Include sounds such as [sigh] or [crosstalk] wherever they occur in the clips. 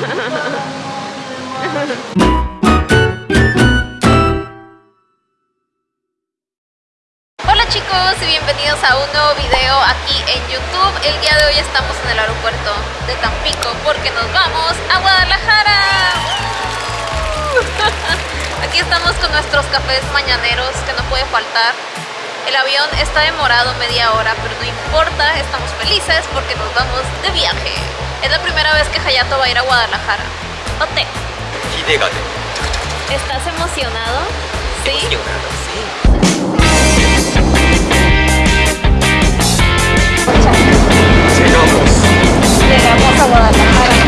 Hola chicos y bienvenidos a un nuevo video aquí en YouTube. El día de hoy estamos en el aeropuerto de Tampico porque nos vamos a Guadalajara. [laughs] Aquí estamos con nuestros cafés mañaneros que no puede faltar. El avión está demorado media hora, pero no importa, estamos felices porque nos vamos de viaje. Es la primera vez que Hayato va a ir a Guadalajara. Ote. ¿Estás emocionado? Sí. Emocionado, sí. Llegamos a Guadalajara.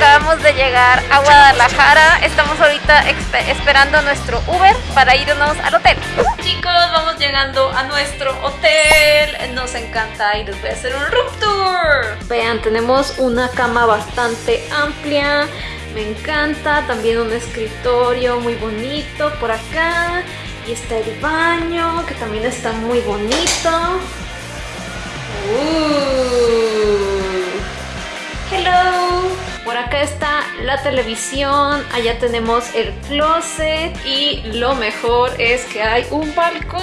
Acabamos de llegar a Guadalajara. Estamos ahorita esperando nuestro Uber para irnos al hotel. Chicos, vamos llegando a nuestro hotel. Nos encanta y les voy a hacer un room tour. Vean, tenemos una cama bastante amplia. Me encanta. También un escritorio muy bonito por acá. Y está el baño, que también está muy bonito. Uh. Hello. Por acá está la televisión, allá tenemos el closet y lo mejor es que hay un balcón.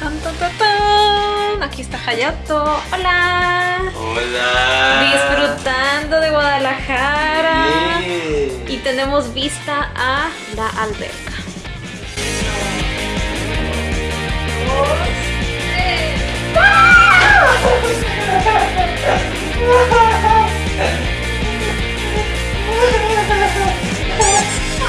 Tan, tan, tan, tan. Aquí está Hayato. Hola. ほら Disfrutando de Guadalajara. Yeah. Y tenemos vista a la alberca.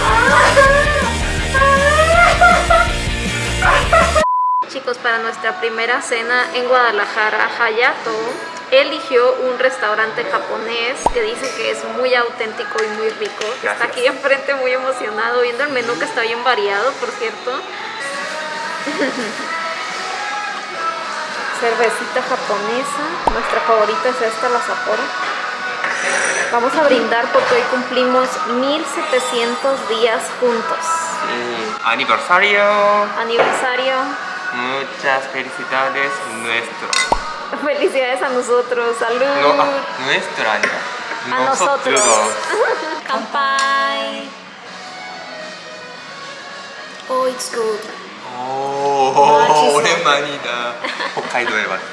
[laughs] Chicos, para nuestra primera cena en Guadalajara, Hayato eligió un restaurante japonés que dicen que es muy auténtico y muy rico. Está aquí enfrente muy emocionado viendo el menú que está bien variado, por cierto. [laughs] Cervecita japonesa, nuestra favorita es esta, la Sapporo. Vamos a brindar porque hoy cumplimos 1700 días juntos. Mm, aniversario. Aniversario. Muchas felicidades nuestro. [laughs] Felicidades a nosotros, salud. No, a nuestra, A nosotros. [laughs] Kampai. Oh, it's good. Oh, 오랜만이다. 홋카이도에 왔어.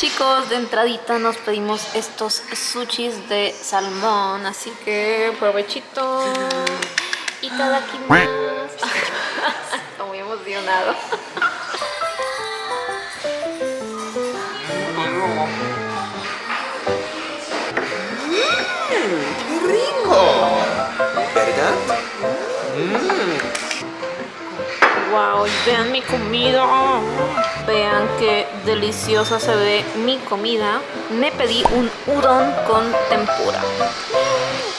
Chicos, de entradita nos pedimos estos sushis de salmón, así que provechito. Y tadakimasu. Está muy emocionado. ¡Qué rico! ¿Verdad? Wow, vean mi comida. Vean qué deliciosa se ve mi comida. Me pedí un udon con tempura.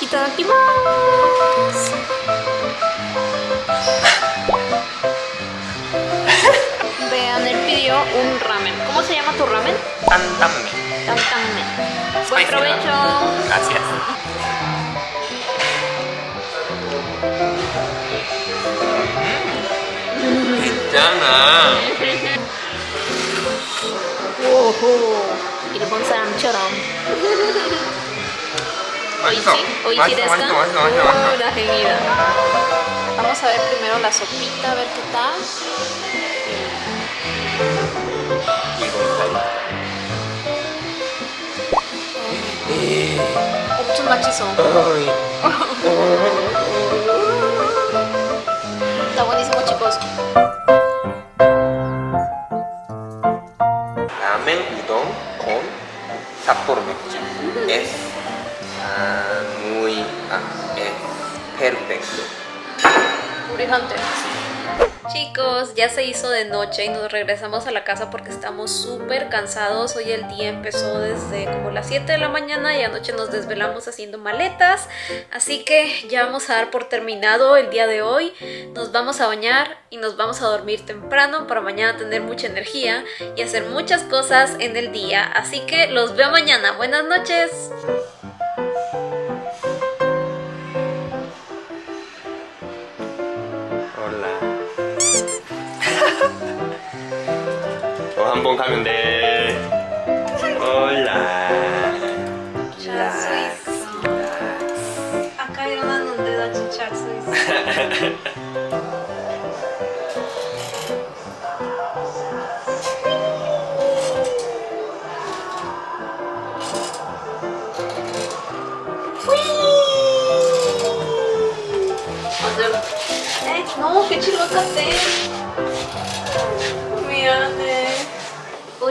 Itadakimasu. [laughs] Vean, él pidió un ramen. ¿Cómo se llama tu ramen? Tantanmen. Tam tam men. Buen provecho. Gracias. [laughs] 괜 일본 사람처럼. [laughs] [laughs] 맛있어. Oishi, 맛있어, desu 맛있어, ka? 맛있어, 맛있어, 맛있어. Uh, la genial. Vamos a ver primero la sopita, a ver qué tal. 엄청 맛있어. [laughs] 라멘, 우동, 콘, 삿포로 맥주 S 아, 무이, 아, S 페루 백수 우리 한테. Chicos, ya se hizo de noche y nos regresamos a la casa porque estamos súper cansados. Hoy el día empezó desde como las 7 de la mañana y anoche nos desvelamos haciendo maletas. Así que ya vamos a dar por terminado el día de hoy. Nos vamos a bañar y nos vamos a dormir temprano para mañana tener mucha energía y hacer muchas cosas en el día. Así que los veo mañana. Buenas noches. 어, 한번 가면 돼. 어. 잘 수 있어. 아까 일어났는데 나 진짜 잘 수 있어. 맞아. 에? 너무 빛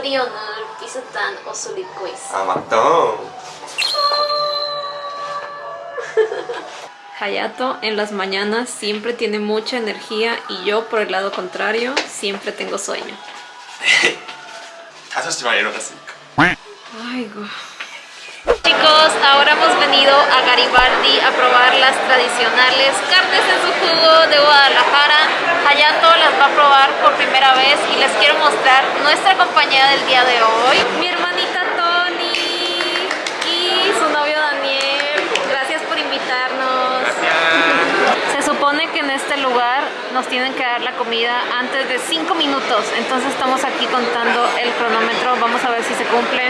이 같아. 미안해. 우리 오늘 비슷한 옷을 입고 있어. 아 맞다. Hayato en las mañanas siempre tiene mucha energía y yo por el lado contrario siempre tengo sueño. [laughs] 5시 반에 일어났으니까. Aigo. Chicos, ahora hemos venido a Garibaldi a probar las tradicionales carnes en su jugo de Guadalajara. Hayato las va a probar por primera vez y les quiero mostrar nuestra compañía del día de hoy. Mi hermanita Tony y su novio Daniel. Gracias por invitarnos. Se supone que en este lugar nos tienen que dar la comida antes de 5 minutos. Entonces estamos aquí contando el cronómetro. Vamos a ver si se cumple.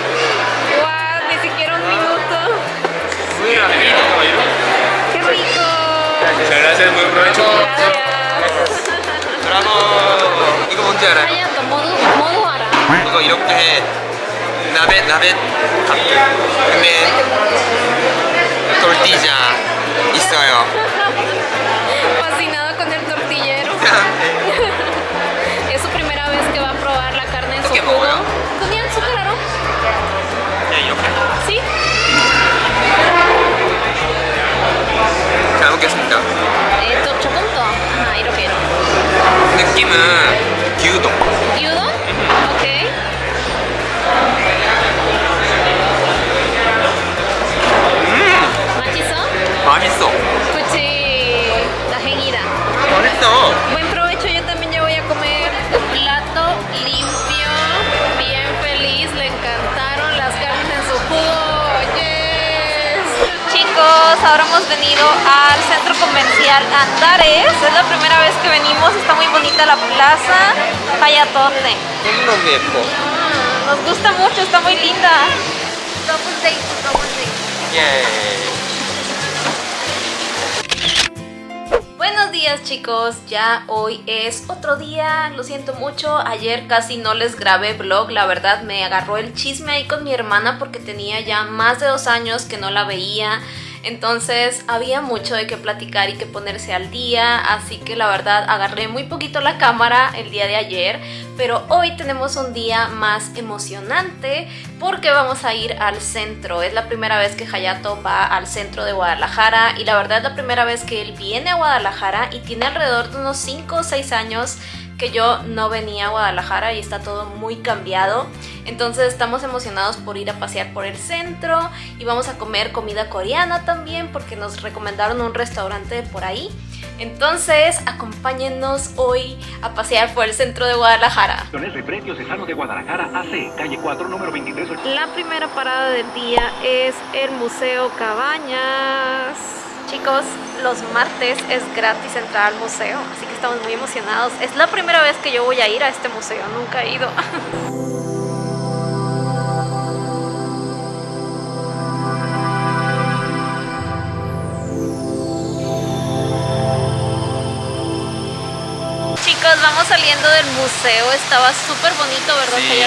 gracias, buen provecho. Gracias. 브라보. 이거 뭔지 알아요? 하얀 모두 모두 알아. 이거 이렇게 해. 나베 나베 갖고. 근데 tortilla 있어요. Fascinado con el tortillero. [laughs] Es su primera vez que va a probar la carne en su ¿Qué jugo. 먹어요? ¿Tenían azúcar aro? 그냥 이렇게. ¿Sí? 잘 먹겠습니다. Es, es la primera vez que venimos, está muy bonita la plaza, Hayatote. Lindo viejo. Mm, nos gusta mucho, está muy linda. Double date, double date. Yay. Buenos días chicos, ya hoy es otro día, lo siento mucho, ayer casi no les grabé vlog, la verdad me agarró el chisme ahí con mi hermana porque tenía ya más de dos años que no la veía, entonces había mucho de qué platicar y que ponerse al día, así que la verdad agarré muy poquito la cámara el día de ayer, pero hoy tenemos un día más emocionante porque vamos a ir al centro. Es la primera vez que Hayato va al centro de Guadalajara y la verdad es la primera vez que él viene a Guadalajara y tiene alrededor de unos 5 o 6 años que yo no venía a Guadalajara y está todo muy cambiado. Entonces estamos emocionados por ir a pasear por el centro y vamos a comer comida coreana también porque nos recomendaron un restaurante por ahí. Entonces acompáñennos hoy a pasear por el centro de Guadalajara. Repretios Sejano de Guadalajara, AC, calle 4, número 23. La primera parada del día es el Museo Cabañas. Chicos, los martes es gratis entrar al museo, así que estamos muy emocionados. Es la primera vez que yo voy a ir a este museo, nunca he ido. [laughs] Chicos, vamos saliendo del museo, estaba súper bonito, ¿verdad, Sí.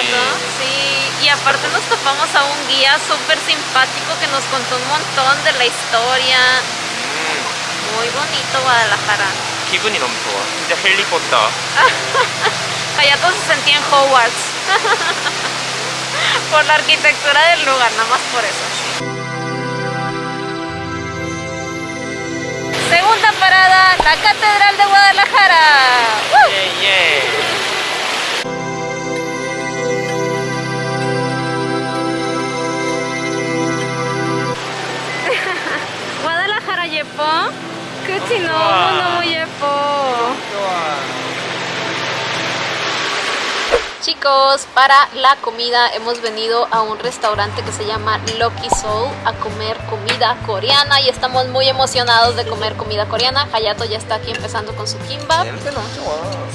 Sí, y aparte nos topamos a un guía súper simpático que nos contó un montón de la historia. Muy bonito Guadalajara. 기분이 너무 좋아. 진짜 헬리콥터. [laughs] Allá todos se sentían Hogwarts. [laughs] por la arquitectura del lugar, nada más por eso. Segunda parada, la Catedral de Guadalajara. ¡Woo! Yeah, yeah. [laughs] Guadalajara, Yepo. 너무너무 예뻐. Chicos, para la comida hemos venido a un restaurante que se llama Lucky Soul a comer comida coreana y estamos muy emocionados de comer comida coreana. Hayato ya está aquí empezando con su kimbap.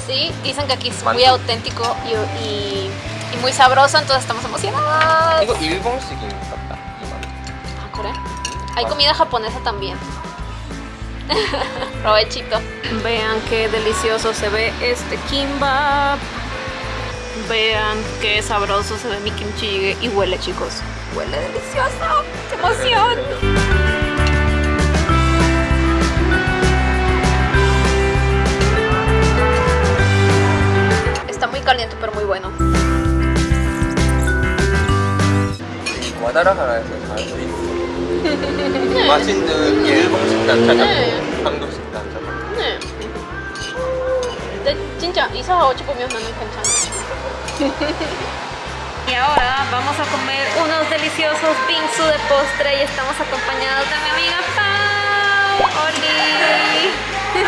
Sí, dicen que aquí es muy auténtico y, y muy sabroso, entonces estamos emocionados. Ah, ¿Hay comida japonesa también? [laughs] Provechito. Vean qué delicioso se ve este kimbap. Vean qué sabroso se ve mi kimchi jjigae y huele, chicos. Huele delicioso. ¡Qué emoción! Está muy caliente, pero muy bueno. 맛있는 일본식 [laughs] 단짜장, 네. 한국식 단짜장. 네. 근데 진짜 이사하고 보면은 괜찮아. Y ahora vamos a comer unos deliciosos bingsu de postre y estamos acompañados de mi amiga Pau. ¡Oli!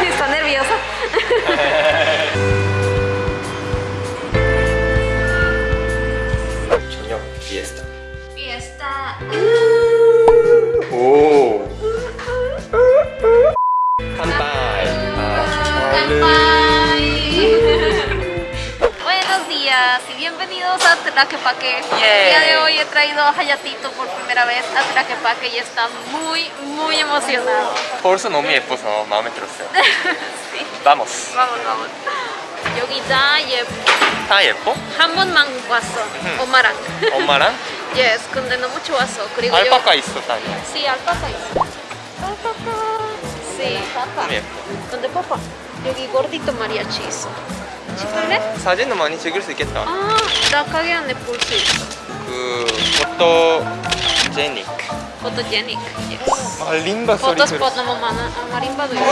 [laughs] Está nerviosa. [laughs] 저녁 피에스타. Fiesta. 오. 칸바이. 아, Buenos días y bienvenidos a Tlaquepaque. El día de hoy he traído a Hayatito por primera vez a Tlaquepaque y está muy, muy emocionado. 벌써 너무 예뻐서 마음에 들었어요. [laughs] sí. Vamos. Vamos, vamos. 여기 다 예뻐. 다 예뻐? 한 번만 왔어. 엄마랑. 엄마랑 Yes, 근데 너무 좋았어. 그리고 알파카 있어. 요 Sí, alpaca 있어. Alpaca. Sí. 너무 예뻐. 근데 papá, 여기 gordito mariachi 있어. 찍을래? 사진도 많이 찍을 수 있겠다. 아, 나 가게 안에 볼 수 있어. 그 포토 제닉. Photogenic. Yes. 말린바 소리 Photospot 너무 많아. 아, 마림바도 있어.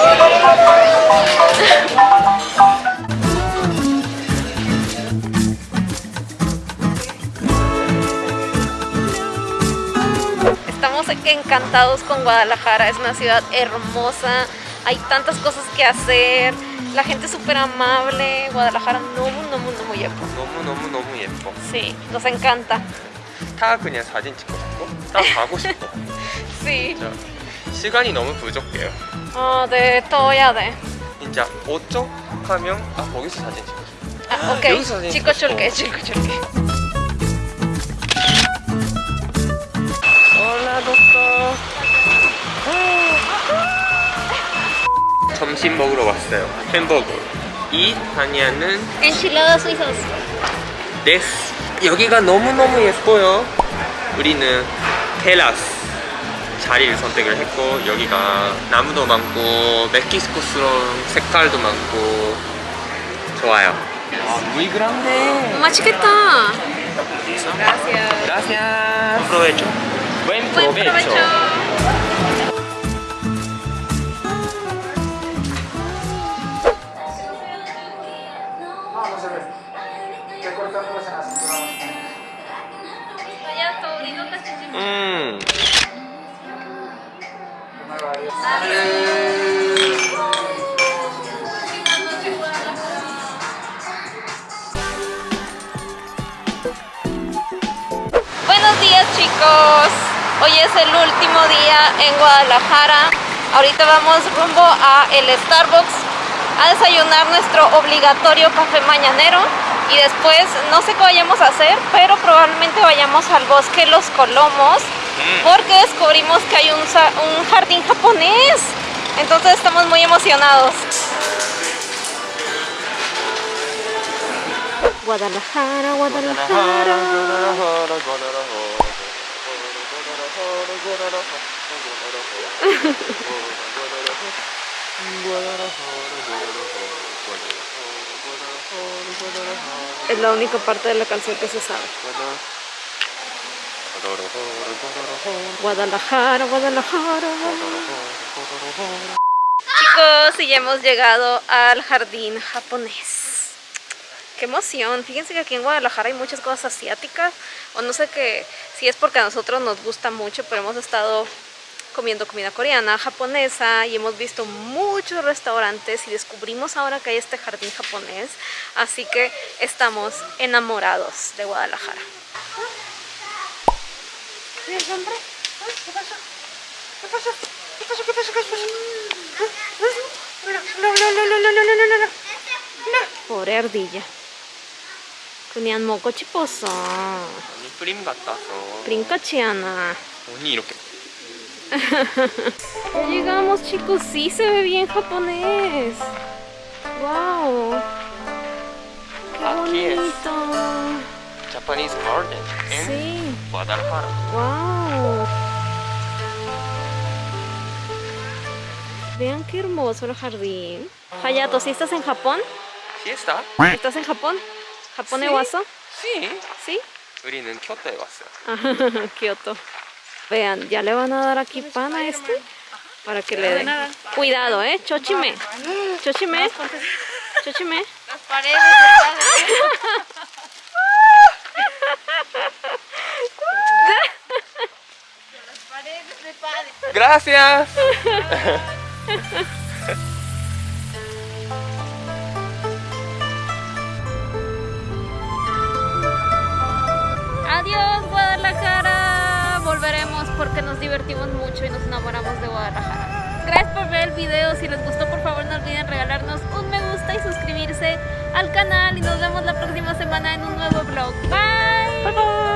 Estamos encantados con Guadalajara, es una ciudad hermosa, hay tantas cosas que hacer, la gente es súper amable, Guadalajara 너무 너무 너무 예뻐. 너무 너무 너무 예뻐. Sí, nos encanta. [laughs] 다 그냥 사진 찍고 싶고, 다 가고 싶어. Sí. 진짜 시간이 너무 부족해요. 어, 네, 또 해야 돼. 진짜 오쪽하면 아 거기서 사진 찍고 싶어. 아, 오케이. 여기서 사진 찍고 찍고 줄게, 싶어. 찍고 줄게. 점심 먹으러 왔어요. 햄버거. 이 다니아는 Enchiladas suizas. 데스. 여기가 너무너무 예뻐요. 우리는 테라스 자리를 선택을 했고 여기가 나무도 많고 멕시코스러운 색깔도 많고 좋아요. 아, muy grande. 맛있겠다. Gracias. Gracias. Provecho. Buen Buen provecho. provecho. 음. Buenos días chicos, hoy es el último día en Guadalajara. Ahorita vamos rumbo a el Starbucks a desayunar nuestro obligatorio café mañanero y después no sé qué vayamos a hacer, pero probablemente vayamos al bosque Los Colomos porque descubrimos que hay un, un jardín japonés. Entonces estamos muy emocionados. Guadalajara, Guadalajara. [laughs] [laughs] Es la única parte de la canción que se sabe. Guadalajara, Guadalajara. Chicos, y ya hemos llegado al jardín japonés. Qué emoción. Fíjense que aquí en Guadalajara hay muchas cosas asiáticas. O no sé qué, si es porque a nosotros nos gusta mucho, pero hemos estado comiendo comida coreana, japonesa y hemos visto muchos restaurantes y descubrimos ahora que hay este jardín japonés. Así que estamos enamorados de Guadalajara. Pobre ardilla. 그냥 먹고 싶었어. 아니 프림 같아서 Brincachiana. 언니 이렇게 Ya llegamos chicos, sí se ve bien japonés. Wow. Qué Aquí es. bonito. Japanese garden en Sí, Guadalajara wow. Vean qué hermoso el jardín. Hayato, ¿sí estás en Japón? ¿Sí está? ¿Estás en Japón? ¿Japón Sí. Ewaso? Sí ¿Sí? 우리는 교토에 왔어요 Ajá, [laughs] Kioto. Vean, ya le van a dar aquí pan a este para que le den. Cuidado, eh, chochime. Chochime. Chochime. Las paredes del padre. Las paredes [laughs] padre. Gracias [laughs] porque nos divertimos mucho y nos enamoramos de Guadalajara. Gracias por ver el video. Si les gustó, por favor, no olviden regalarnos un me gusta y suscribirse al canal. Y nos vemos la próxima semana en un nuevo vlog. Bye. Bye, bye.